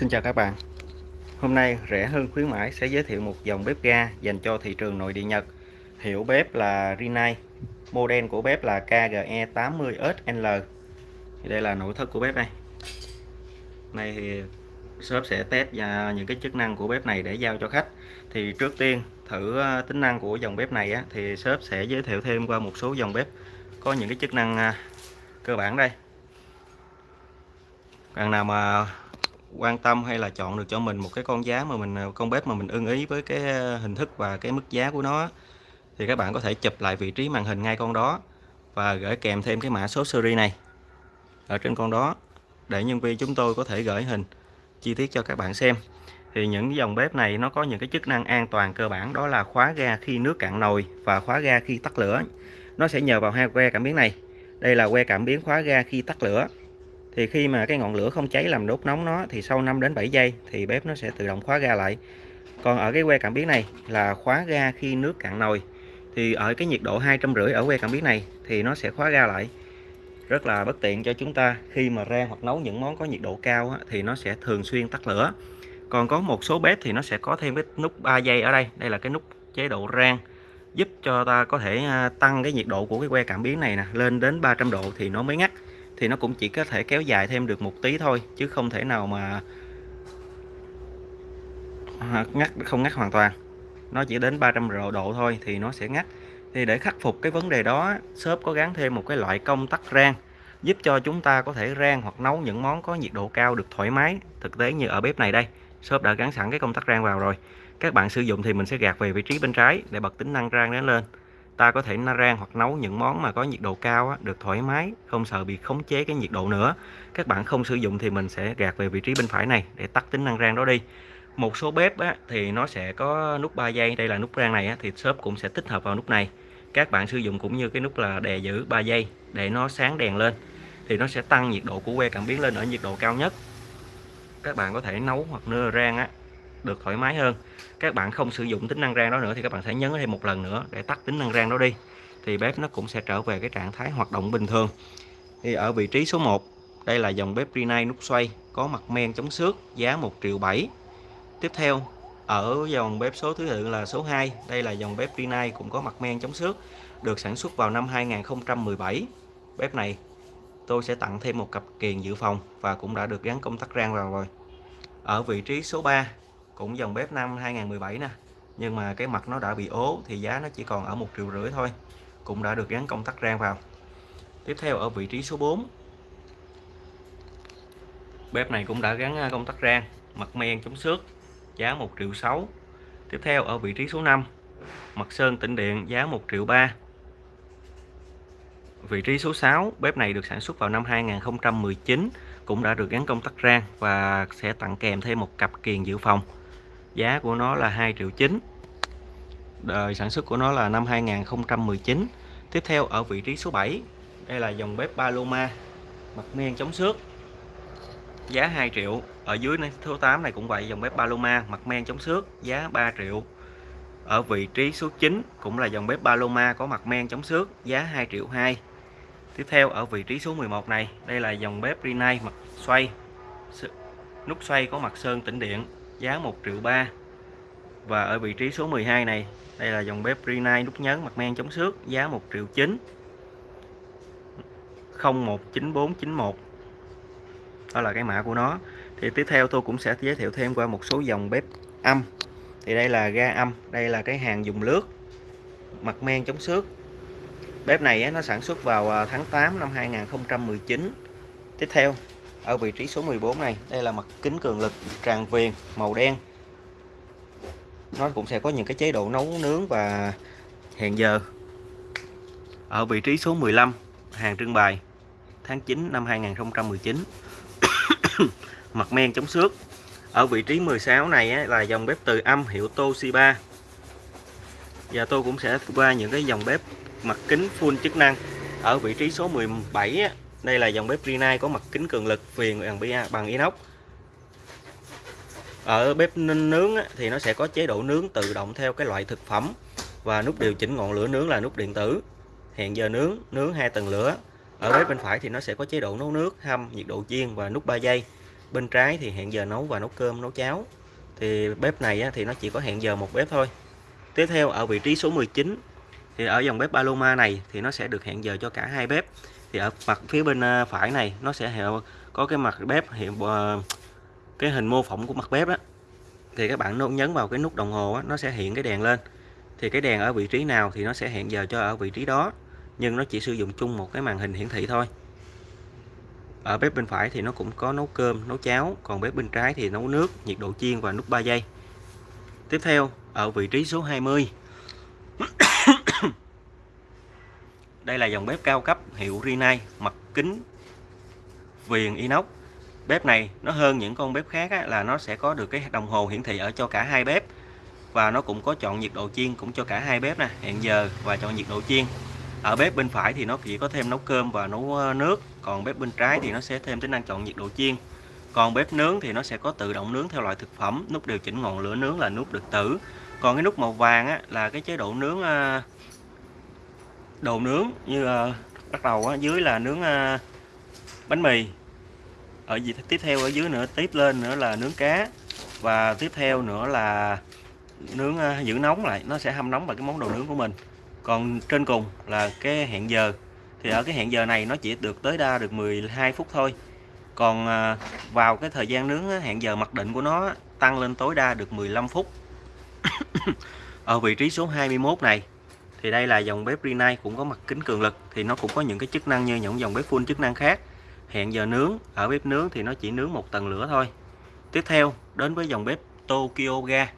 Xin chào các bạn. Hôm nay rẻ hơn khuyến mãi sẽ giới thiệu một dòng bếp ga dành cho thị trường nội địa Nhật. Hiệu bếp là Rinnai Model của bếp là KGE80SL Đây là nội thất của bếp đây. Này thì shop sẽ test và những cái chức năng của bếp này để giao cho khách. Thì trước tiên thử ờ, tính năng của dòng bếp này á, thì shop sẽ giới thiệu thêm qua một số dòng bếp có những cái chức năng ờ, cơ bản đây. Bạn nào mà quan tâm hay là chọn được cho mình một cái con giá mà mình à, con bếp mà mình ưng ý với cái à, hình thức và cái mức giá của nó thì các bạn có thể chụp lại vị trí màn hình ngay con đó và gửi kèm thêm cái mã số series này ở trên con đó để nhân viên chúng tôi có thể gửi hình chi tiết cho các bạn xem. Thì những dòng bếp này nó có những cái chức năng an toàn cơ bản, đó là khóa ga khi nước cạn nồi và khóa ga khi tắt lửa. Nó sẽ nhờ vào hai que cảm biến này. Đây là que cảm biến khóa ga khi tắt lửa thì khi mà cái ngọn lửa không cháy làm đốt nóng nó, thì sau 5 đến 7 giây thì bếp nó sẽ tự động khóa ga lại. Còn ở cái que cảm biến này là khóa ga khi nước cạn nồi. Thì ở cái nhiệt độ hai trăm rưỡi ở que cảm biến này thì nó sẽ khóa ga lại. Rất là bất tiện cho chúng ta, khi mà rang hoặc nấu những món có nhiệt độ cao thì nó sẽ thường xuyên tắt lửa. Còn có một số bếp thì nó sẽ có thêm cái nút 3 giây ở đây. Đây là cái nút chế độ rang, giúp cho ta có thể à, tăng cái nhiệt độ của cái que cảm biến này nè, lên đến 300 độ thì nó mới ngắt thì nó cũng chỉ có thể kéo dài thêm được một tí thôi, chứ không thể nào mà à, ngắt, không ngắt hoàn toàn. Nó chỉ đến 300 độ thôi thì nó sẽ ngắt. Thì để khắc phục cái vấn đề đó, shop có gắn thêm một cái loại công tắc rang, giúp cho chúng ta có thể rang hoặc nấu những món có nhiệt độ cao được thoải mái. Thực tế như ở bếp này đây, shop đã gắn sẵn cái công tắc rang vào rồi. Các bạn sử dụng thì mình sẽ gạt về vị trí bên trái để bật tính năng rang đến lên ta có thể rang hoặc nấu những món mà có nhiệt độ cao á, được thoải mái không sợ bị khống chế cái nhiệt độ nữa. Các bạn không sử dụng thì mình sẽ gạt về vị trí bên phải này để tắt tính năng rang đó đi. Một số bếp á, thì nó sẽ có nút 3 giây đây là nút rang này á, thì shop cũng sẽ tích hợp vào nút này. Các bạn sử dụng cũng như cái nút là đè giữ 3 giây để nó sáng đèn lên thì nó sẽ tăng nhiệt độ của que cảm biến lên ở nhiệt độ cao nhất. Các bạn có thể nấu hoặc nưa rang á, được thoải mái hơn. Các bạn không sử dụng tính năng rang đó nữa thì các bạn sẽ nhấn thêm một lần nữa để tắt tính năng rang đó đi. Thì bếp nó cũng sẽ trở về cái trạng thái hoạt động bình thường. Thì ở vị trí số 1 đây là dòng bếp Rinnai nút xoay, có mặt men chống xước, giá 1 triệu 7 tiếp theo, ở dòng bếp số thứ tự là số 2 đây là dòng bếp Rinnai cũng có mặt men chống xước, được sản xuất vào năm 2017 bếp này, tôi sẽ tặng thêm một cặp kiềng dự phòng và cũng đã được gắn công tắc rang vào rồi. Ở vị trí số 3 cũng dòng bếp năm 2017 nè. Nhưng mà cái mặt nó đã bị ố thì giá nó chỉ còn ở một triệu rưỡi thôi. Cũng đã được gắn công tắc rang vào. Tiếp theo ở vị trí số 4 bếp này cũng đã gắn à, công tắc rang, mặt men chống xước, giá 1 triệu 6 tiếp theo ở vị trí số 5 mặt sơn tĩnh điện, giá 1 triệu 3 vị trí số 6 bếp này được sản xuất vào năm 2019 cũng đã được gắn công tắc rang và sẽ tặng kèm thêm một cặp kiền dự phòng giá của nó là 2 triệu 9 đời sản xuất của nó là năm 2019 tiếp theo ở vị trí số 7 đây là dòng bếp Paloma, mặt men chống xước. Giá 2 triệu, ở dưới này, số 8 này cũng vậy, dòng bếp Paloma, mặt men chống xước, giá 3 triệu. Ở vị trí số 9 cũng là dòng bếp Paloma có mặt men chống xước, giá 2 triệu 2 tiếp theo ở vị trí số 11 này, đây là dòng bếp Rinnai, mặt xoay nút xoay có mặt sơn tĩnh điện giá 1 triệu 3 và ở vị trí số 12 này, đây là dòng bếp Rinnai nút nhấn mặt men chống xước, giá 1 triệu 9 019491 đó là cái mã của nó. Thì tiếp theo tôi cũng sẽ giới thiệu thêm qua một số dòng bếp âm. Thì đây là ga âm, đây là cái hàng dùng lướt, mặt men chống xước. Bếp này nó sản xuất vào à, tháng 8 năm 2019 tiếp theo ở vị trí số 14 này. Đây là mặt kính cường lực, tràn viền, màu đen. Nó cũng sẽ có những cái chế độ nấu nướng và hẹn giờ. Ở vị trí số 15 hàng trưng bày, tháng 9 năm 2019 mặt men chống xước. Ở vị trí 16 này là dòng bếp từ âm hiệu Toshiba và tôi cũng sẽ qua những cái dòng bếp mặt kính full chức năng. Ở vị trí số 17 đây là dòng bếp Rinnai có mặt kính cường lực viền bằng inox. Ở bếp nướng thì nó sẽ có chế độ nướng tự động theo cái loại thực phẩm và nút điều chỉnh ngọn lửa nướng là nút điện tử. Hẹn giờ nướng nướng hai tầng lửa. Ở bếp bên phải thì nó sẽ có chế độ nấu nước, hâm, nhiệt độ chiên và nút 3 giây. Bên trái thì hẹn giờ nấu và nấu cơm, nấu cháo. Thì bếp này thì nó chỉ có hẹn giờ một bếp thôi. Tiếp theo, ở vị trí số 19 thì ở dòng bếp Paloma này thì nó sẽ được hẹn giờ cho cả hai bếp thì ở mặt phía bên à, phải này nó sẽ có cái mặt bếp hiện à, cái hình mô phỏng của mặt bếp á. Thì các bạn nhấn vào cái nút đồng hồ á, nó sẽ hiện cái đèn lên. Thì cái đèn ở vị trí nào thì nó sẽ hẹn giờ cho ở vị trí đó nhưng nó chỉ sử dụng chung một cái màn hình hiển thị thôi. Ở bếp bên phải thì nó cũng có nấu cơm nấu cháo còn bếp bên trái thì nấu nước nhiệt độ chiên và nút 3 giây. Tiếp theo ở vị trí số 20 đây là dòng bếp cao cấp hiệu Rinnai mặt kính viền inox. Bếp này nó hơn những con bếp khác á, là nó sẽ có được cái đồng hồ hiển thị ở cho cả hai bếp. Và nó cũng có chọn nhiệt độ chiên cũng cho cả hai bếp nè hẹn giờ và chọn nhiệt độ chiên. Ở bếp bên phải thì nó chỉ có thêm nấu cơm và nấu ờ, nước còn bếp bên trái thì nó sẽ thêm tính năng chọn nhiệt độ chiên. Còn bếp nướng thì nó sẽ có tự động nướng theo loại thực phẩm nút điều chỉnh ngọn lửa nướng là nút được tử. Còn cái nút màu vàng á, là cái chế độ nướng ờ, đồ nướng như ờ, bắt đầu ở dưới là nướng ờ, bánh mì. Ở gì tiếp theo ở dưới nữa, tiếp lên nữa là nướng cá. Và tiếp theo nữa là nướng ờ, giữ nóng lại, nó sẽ hâm nóng vào cái món đồ nướng của mình. Còn trên cùng là cái hẹn giờ. Thì ở cái hẹn giờ này nó chỉ được tối đa được 12 phút thôi. Còn vào cái thời gian nướng hẹn giờ mặc định của nó tăng lên tối đa được 15 phút. Ở vị trí số 21 này thì đây là dòng bếp Rinnai cũng có mặt kính cường lực thì nó cũng có những cái chức năng như những dòng bếp full chức năng khác. Hẹn giờ nướng ở bếp nướng thì nó chỉ nướng một tầng lửa thôi. Tiếp theo đến với dòng bếp Tokyo Ga.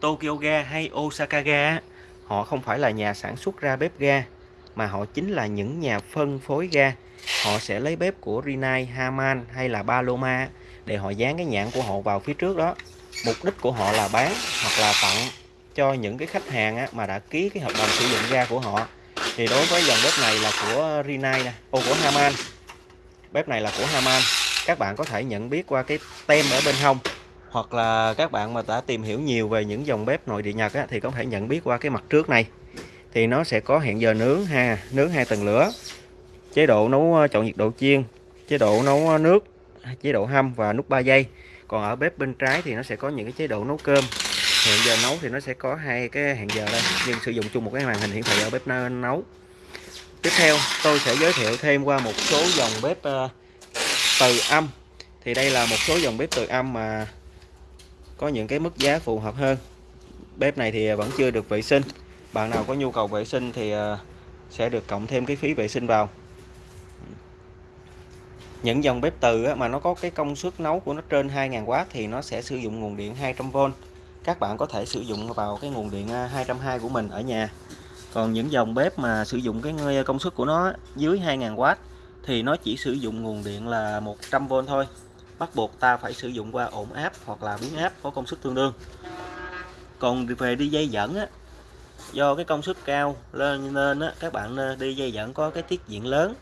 Tokyo Ga hay Osaka Ga họ không phải là nhà sản xuất ra bếp ga mà họ chính là những nhà phân phối ga. Họ sẽ lấy bếp của Rinnai, Haman hay là Paloma để họ dán cái nhãn của họ vào phía trước đó. Mục đích của họ là bán hoặc là tặng cho những cái khách hàng á, mà đã ký cái hợp đồng sử dụng ga của họ. Thì đối với dòng bếp này là của Rinnai nè, ô của Haman bếp này là của Haman các bạn có thể nhận biết qua cái tem ở bên hông hoặc là các bạn mà đã tìm hiểu nhiều về những dòng bếp nội địa Nhật á, thì có thể nhận biết qua cái mặt trước này. Thì nó sẽ có hẹn giờ nướng ha nướng hai tầng lửa chế độ nấu ờ, chọn nhiệt độ chiên chế độ nấu ờ, nước chế độ hâm và nút 3 giây còn ở bếp bên trái thì nó sẽ có những cái chế độ nấu cơm hẹn giờ nấu thì nó sẽ có hai cái hẹn giờ đây. Nhưng sử dụng chung một cái màn hình hiển thị ở bếp nấu. Tiếp theo tôi sẽ giới thiệu thêm qua một số dòng bếp uh, từ âm. Thì đây là một số dòng bếp từ âm mà có những cái mức giá phù hợp hơn. Bếp này thì vẫn chưa được vệ sinh. Bạn nào có nhu cầu vệ sinh thì ờ, sẽ được cộng thêm cái phí vệ sinh vào. Những dòng bếp từ mà nó có cái công suất nấu của nó trên 2.000W thì nó sẽ sử dụng nguồn điện 200V các bạn có thể sử dụng vào cái nguồn điện à, 220 của mình ở nhà. Còn những dòng bếp mà sử dụng cái công suất của nó dưới 2.000W thì nó chỉ sử dụng nguồn điện là 100V thôi. Bắt buộc ta phải sử dụng qua ổn áp hoặc là biến áp có công suất tương đương. Còn về đi dây dẫn á do cái công suất cao lên nên á, các bạn à, đi dây dẫn có cái tiết diện lớn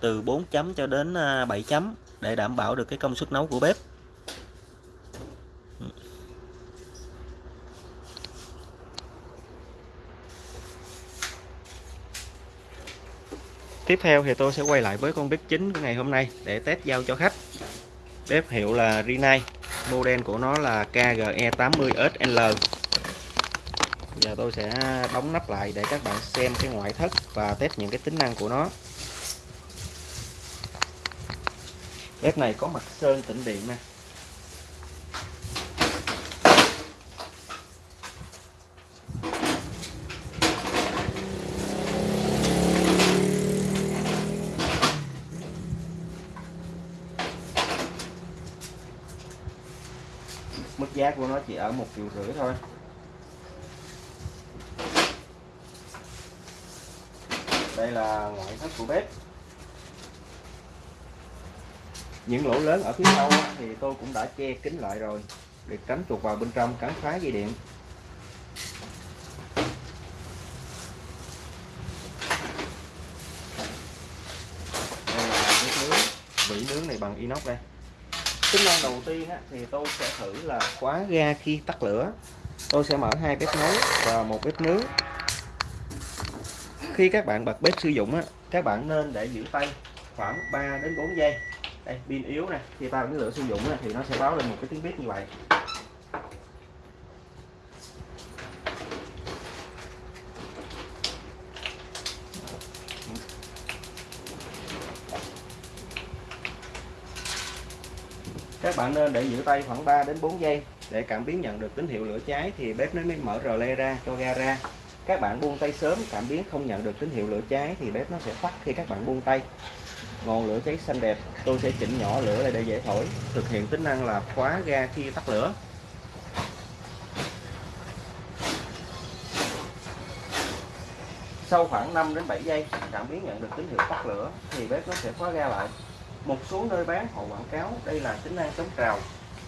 từ 4 chấm cho đến à, 7 chấm để đảm bảo được cái công suất nấu của bếp. Tiếp theo thì tôi sẽ quay lại với con bếp chính của ngày hôm nay để test giao cho khách. Bếp hiệu là Rinnai model của nó là KGE80SL giờ tôi sẽ đóng nắp lại để các bạn xem cái ngoại thất và test những cái tính năng của nó. Bếp này có mặt sơn tĩnh điện nè mức giá của nó chỉ ở một triệu rưỡi thôi. Đây là ngoại thất của bếp. Những lỗ lớn ở phía sau thì tôi cũng đã che kín lại rồi, để tránh chuột vào bên trong cắn phá dây điện. Đây là cái nướng vỉ nướng này bằng inox đây tính năng đầu tiên á, thì tôi sẽ thử là khóa ga khi tắt lửa. Tôi sẽ mở hai bếp nấu và một bếp nướng. Khi các bạn bật bếp sử dụng á, các bạn nên để giữ tay khoảng 3 đến 4 giây. Đây pin yếu nè khi ta bật lửa sử dụng thì nó sẽ báo lên một cái tiếng bếp như vậy. Các bạn nên để giữ tay khoảng 3 đến 4 giây để cảm biến nhận được tín hiệu lửa cháy thì bếp nó mới mở rờ le ra, cho ga ra. Các bạn buông tay sớm, cảm biến không nhận được tín hiệu lửa cháy thì bếp nó sẽ tắt khi các bạn buông tay. Ngọn lửa cháy xanh đẹp, tôi sẽ chỉnh nhỏ lửa lại để dễ thổi. Thực hiện tính năng là khóa ga khi tắt lửa. Sau khoảng 5 đến 7 giây, cảm biến nhận được tín hiệu tắt lửa thì bếp nó sẽ khóa ga lại một số nơi bán họ quảng cáo, đây là tính năng chống trào.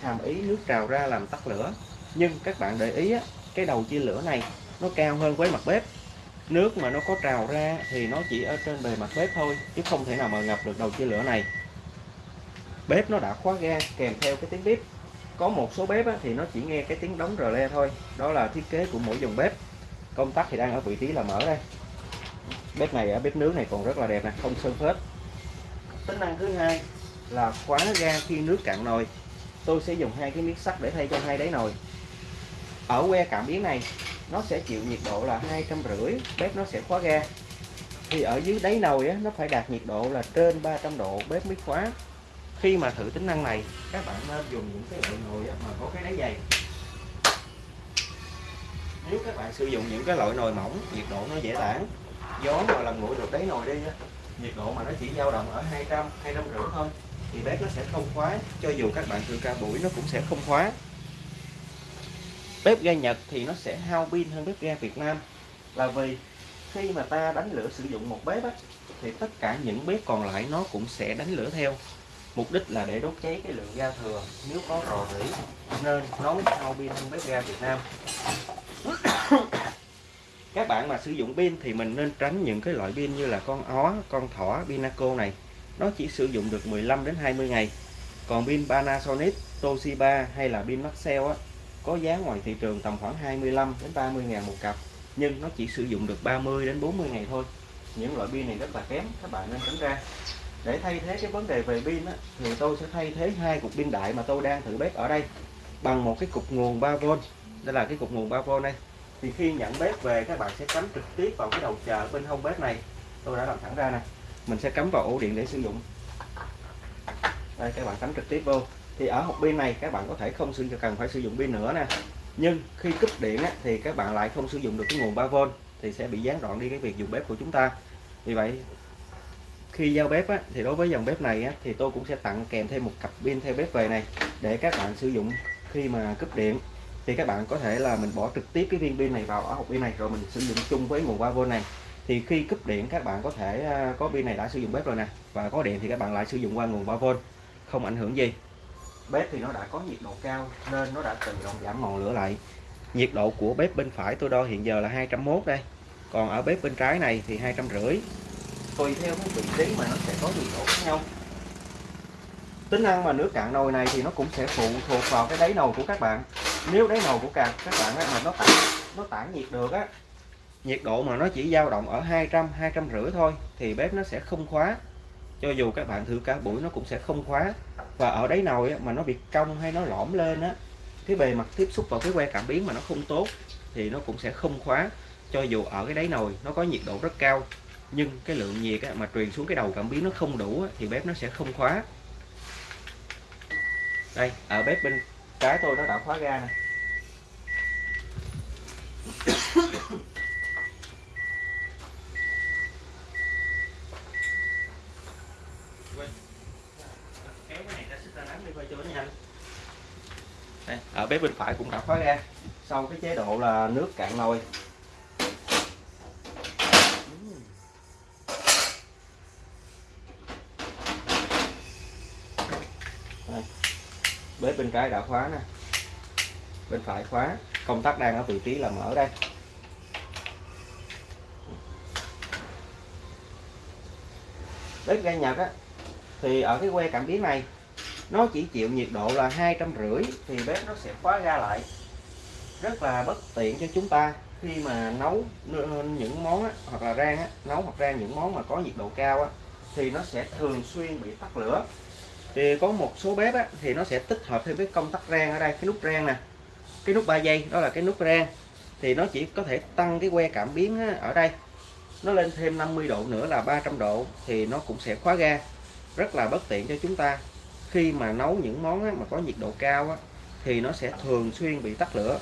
Hàm ý nước trào ra làm tắt lửa. Nhưng các bạn để ý cái đầu chia lửa này, nó cao hơn với mặt bếp. Nước mà nó có trào ra thì nó chỉ ở trên bề mặt bếp thôi, chứ không thể nào mà ngập được đầu chia lửa này. Bếp nó đã khóa ga kèm theo cái tiếng bếp có một số bếp thì nó chỉ nghe cái tiếng đóng rờ le thôi. Đó là thiết kế của mỗi dòng bếp. Công tắc thì đang ở vị trí là mở đây. Bếp này ở bếp nướng này còn rất là đẹp nè, không sơn phết tính năng thứ hai là khóa ga khi nước cạn nồi. Tôi sẽ dùng hai cái miếng sắt để thay cho hai đáy nồi. Ở que cảm biến này nó sẽ chịu nhiệt độ là hai trăm rưỡi bếp nó sẽ khóa ga. Thì ở dưới đáy nồi á, nó phải đạt nhiệt độ là trên 300 độ bếp mới khóa. Khi mà thử tính năng này các bạn nên dùng những cái loại nồi mà có cái đáy dày. Nếu các bạn sử dụng những cái loại nồi mỏng nhiệt độ nó dễ tản. Gió mà làm nguội được đáy nồi đi nhiệt độ mà nó chỉ dao động ở 200 200 rưỡi thôi thì bếp nó sẽ không khóa cho dù các bạn thử ca buổi nó cũng sẽ không khóa. Bếp ga Nhật thì nó sẽ hao pin hơn bếp ga Việt Nam là vì khi mà ta đánh lửa sử dụng một bếp á, thì tất cả những bếp còn lại nó cũng sẽ đánh lửa theo. Mục đích là để đốt cháy cái lượng ga thừa nếu có rò rỉ nên nó hao pin hơn bếp ga Việt Nam các bạn mà sử dụng pin thì mình nên tránh những cái loại pin như là con ó con thỏ pinaco này. Nó chỉ sử dụng được 15 đến 20 ngày. Còn pin Panasonic Toshiba hay là pin Maxell á có giá ngoài thị trường tầm khoảng 25 đến 30 ngàn một cặp nhưng nó chỉ sử dụng được 30 đến 40 ngày thôi. Những loại pin này rất là kém các bạn nên tránh ra. Để thay thế cái vấn đề về pin á, thì tôi sẽ thay thế hai cục pin đại mà tôi đang thử bếp ở đây bằng một cái cục nguồn 3V đây là cái cục nguồn 3V đây thì khi nhận bếp về các bạn sẽ cắm trực tiếp vào cái đầu chờ bên hông bếp này. Tôi đã làm thẳng ra nè. Mình sẽ cắm vào ổ điện để sử dụng. Đây các bạn cắm trực tiếp vô. Thì ở hộp pin này các bạn có thể không sử dụng cần phải sử dụng pin nữa nè. Nhưng khi cúp điện á, thì các bạn lại không sử dụng được cái nguồn 3V thì sẽ bị gián đoạn đi cái việc dùng bếp của chúng ta. Vì vậy khi giao bếp á, thì đối với dòng bếp này á, thì tôi cũng sẽ tặng kèm thêm một cặp pin theo bếp về này để các bạn sử dụng khi mà cúp điện thì các bạn có thể là mình bỏ trực tiếp cái viên pin này vào ở hộp pin này, rồi mình sử dụng chung với nguồn 3V này. Thì khi cúp điện, các bạn có thể à, có pin này đã sử dụng bếp rồi nè, và có điện thì các bạn lại sử dụng qua nguồn 3V không ảnh hưởng gì. Bếp thì nó đã có nhiệt độ cao nên nó đã tự động giảm ngọn lửa lại. Nhiệt độ của bếp bên phải tôi đo hiện giờ là 201 đây, còn ở bếp bên trái này thì hai trăm rưỡi. Tùy theo cái vị trí mà nó sẽ có nhiệt độ khác nhau tính năng mà nước cạn nồi này thì nó cũng sẽ phụ thuộc vào cái đáy nồi của các bạn. Nếu đáy nồi của các các bạn á, mà nó tản nó tản nhiệt được á nhiệt độ mà nó chỉ dao động ở 200 200 rưỡi thôi thì bếp nó sẽ không khóa. Cho dù các bạn thử cả buổi nó cũng sẽ không khóa. Và ở đáy nồi á, mà nó bị cong hay nó lõm lên á cái bề mặt tiếp xúc vào cái que cảm biến mà nó không tốt thì nó cũng sẽ không khóa. Cho dù ở cái đáy nồi nó có nhiệt độ rất cao nhưng cái lượng nhiệt á, mà truyền xuống cái đầu cảm biến nó không đủ á, thì bếp nó sẽ không khóa đây, ở bếp bên trái tôi nó đã khóa ga nè. Ở bếp bên phải cũng đã khóa ga. Sau cái chế độ là nước cạn nồi. Bếp bên trái đã khóa nè. Bên phải khóa. Công tắc đang ở vị trí là mở đây. Bếp ga Nhật á thì ở cái que cảm biến này nó chỉ chịu nhiệt độ là hai trăm rưỡi thì bếp nó sẽ khóa ga lại. Rất là bất tiện cho chúng ta khi mà nấu những món á, hoặc là rang á, nấu hoặc rang những món mà có nhiệt độ cao á, thì nó sẽ thường xuyên bị tắt lửa thì có một số bếp á, thì nó sẽ tích hợp thêm cái công tắc rang ở đây cái nút rang nè. Cái nút 3 giây đó là cái nút rang. Thì nó chỉ có thể tăng cái que cảm biến á, ở đây. Nó lên thêm 50 độ nữa là 300 độ thì nó cũng sẽ khóa ga. Rất là bất tiện cho chúng ta. Khi mà nấu những món á, mà có nhiệt độ cao á, thì nó sẽ thường xuyên bị tắt lửa.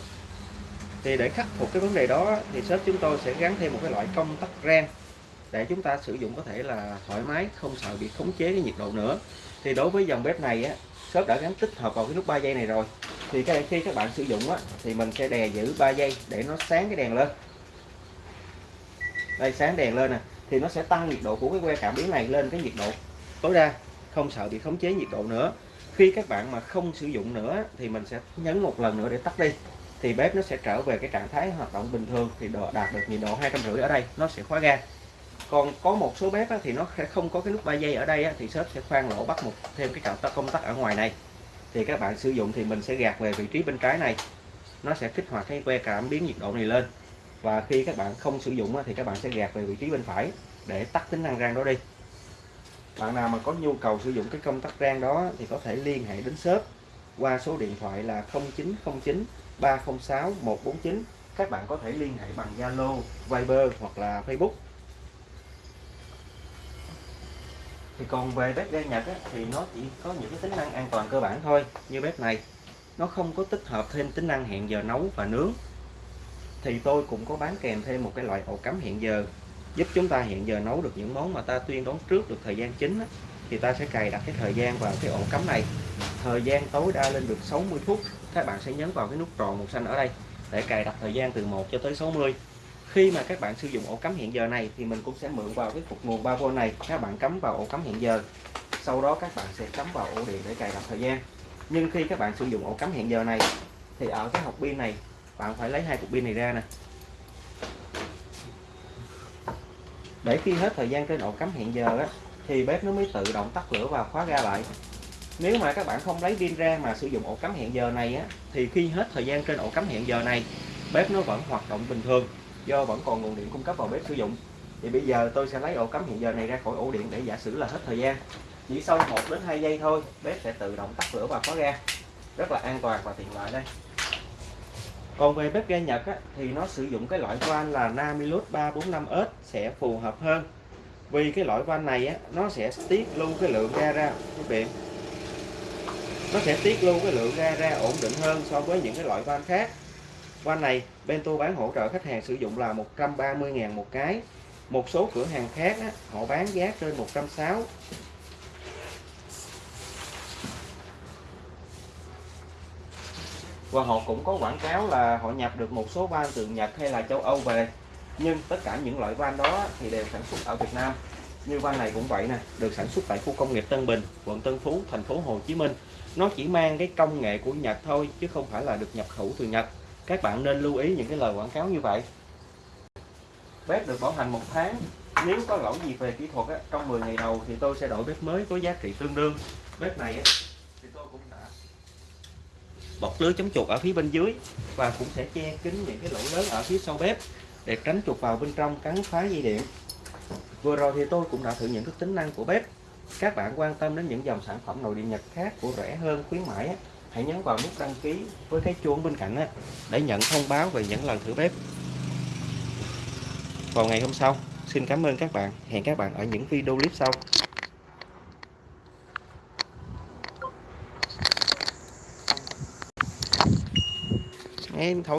Thì để khắc phục cái vấn đề đó thì shop chúng tôi sẽ gắn thêm một cái loại công tắc rang để chúng ta sử dụng có thể là thoải mái không sợ bị khống chế cái nhiệt độ nữa thì đối với dòng bếp này á, shop đã gắn tích hợp vào cái nút 3 giây này rồi. Thì cái khi các bạn sử dụng á, thì mình sẽ đè giữ 3 giây để nó sáng cái đèn lên. Đây, sáng đèn lên nè, thì nó sẽ tăng nhiệt độ của cái que cảm biến này lên cái nhiệt độ. Tối đa, không sợ bị khống chế nhiệt độ nữa. Khi các bạn mà không sử dụng nữa thì mình sẽ nhấn một lần nữa để tắt đi. Thì bếp nó sẽ trở về cái trạng thái hoạt động bình thường, thì đạt được nhiệt độ hai trăm rưỡi ở đây, nó sẽ khóa ga còn có một số bếp thì nó sẽ không có cái nút 3 giây ở đây thì shop sẽ khoan lỗ bắt một thêm cái cặp công tắc ở ngoài này. Thì các bạn sử dụng thì mình sẽ gạt về vị trí bên trái này. Nó sẽ kích hoạt cái que cảm biến nhiệt độ này lên. Và khi các bạn không sử dụng thì các bạn sẽ gạt về vị trí bên phải để tắt tính năng rang đó đi. Bạn nào mà có nhu cầu sử dụng cái công tắc rang đó thì có thể liên hệ đến shop qua số điện thoại là 0909 306 149 các bạn có thể liên hệ bằng Zalo, Viber hoặc là Facebook. Thì còn về bếp ga Nhật á, thì nó chỉ có những cái tính năng an toàn cơ bản thôi như bếp này. Nó không có tích hợp thêm tính năng hẹn giờ nấu và nướng. Thì tôi cũng có bán kèm thêm một cái loại ổ cắm hẹn giờ giúp chúng ta hẹn giờ nấu được những món mà ta tuyên đoán trước được thời gian chính á, thì ta sẽ cài đặt cái thời gian vào cái ổ cắm này. Thời gian tối đa lên được 60 phút các bạn sẽ nhấn vào cái nút tròn màu xanh ở đây để cài đặt thời gian từ 1 cho tới 60 khi mà các bạn sử dụng ổ cắm hiện giờ này thì mình cũng sẽ mượn vào cái cục nguồn 3V này. Các bạn cắm vào ổ cắm hiện giờ sau đó các bạn sẽ cắm vào ổ điện để cài đặt thời gian. Nhưng khi các bạn sử dụng ổ cắm hiện giờ này thì ở cái hộp pin này bạn phải lấy hai cục pin này ra nè. Để khi hết thời gian trên ổ cắm hiện giờ á, thì bếp nó mới tự động tắt lửa và khóa ga lại. Nếu mà các bạn không lấy pin ra mà sử dụng ổ cắm hẹn giờ này á, thì khi hết thời gian trên ổ cắm hẹn giờ này bếp nó vẫn hoạt động bình thường do vẫn còn nguồn điện cung cấp vào bếp sử dụng. Thì bây giờ tôi sẽ lấy ổ cắm hiện giờ này ra khỏi ổ điện để giả sử là hết thời gian. Chỉ sau 1 đến 2 giây thôi bếp sẽ tự động tắt lửa và khóa ga. Rất là an toàn và tiện lợi đây. Còn về bếp ga Nhật á, thì nó sử dụng cái loại van là Namilus 345S sẽ phù hợp hơn. Vì cái loại van này á, nó sẽ tiết lưu cái lượng ga ra quý vị. Nó sẽ tiết lưu cái lượng ga ra ổn định hơn so với những cái loại van khác van này Bento bán hỗ trợ khách hàng sử dụng là 130.000 một cái. Một số cửa hàng khác á, họ bán giá trên 160 và họ cũng có quảng cáo là họ nhập được một số van từ Nhật hay là châu Âu về. Nhưng tất cả những loại van đó thì đều sản xuất ở Việt Nam. Như van này cũng vậy nè được sản xuất tại khu công nghiệp Tân Bình quận Tân Phú thành phố Hồ Chí Minh. Nó chỉ mang cái công nghệ của Nhật thôi chứ không phải là được nhập khẩu từ Nhật các bạn nên lưu ý những cái lời quảng cáo như vậy. Bếp được bảo hành một tháng. Nếu có lỗi gì về kỹ thuật á, trong 10 ngày đầu thì tôi sẽ đổi bếp mới có giá trị tương đương. Bếp này á, thì tôi cũng đã bọc lưới chống chuột ở phía bên dưới và cũng sẽ che kín những cái lỗ lớn ở phía sau bếp để tránh chuột vào bên trong cắn phá dây điện. Vừa rồi thì tôi cũng đã thử những cái tính năng của bếp. Các bạn quan tâm đến những dòng sản phẩm nội địa Nhật khác của rẻ hơn khuyến mãi hãy nhấn vào nút đăng ký với cái chuông bên cạnh để nhận thông báo về những lần thử bếp. Vào ngày hôm sau, xin cảm ơn các bạn. Hẹn các bạn ở những video clip sau. Em thổi